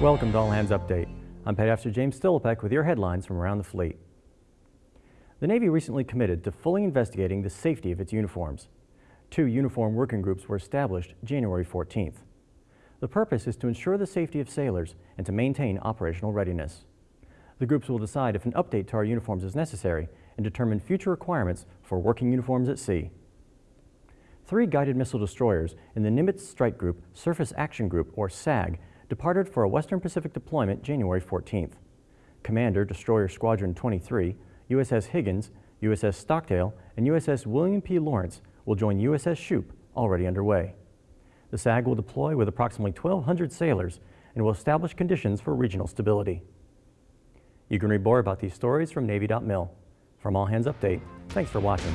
Welcome to All Hands Update. I'm Petty Officer James Stillipek with your headlines from around the fleet. The Navy recently committed to fully investigating the safety of its uniforms. Two uniform working groups were established January 14th. The purpose is to ensure the safety of sailors and to maintain operational readiness. The groups will decide if an update to our uniforms is necessary and determine future requirements for working uniforms at sea. Three guided missile destroyers in the Nimitz Strike Group Surface Action Group, or SAG, departed for a Western Pacific deployment January 14th. Commander Destroyer Squadron 23, USS Higgins, USS Stockdale, and USS William P. Lawrence will join USS Shoup, already underway. The SAG will deploy with approximately 1,200 sailors and will establish conditions for regional stability. You can read more about these stories from Navy.mil. From All Hands Update, thanks for watching.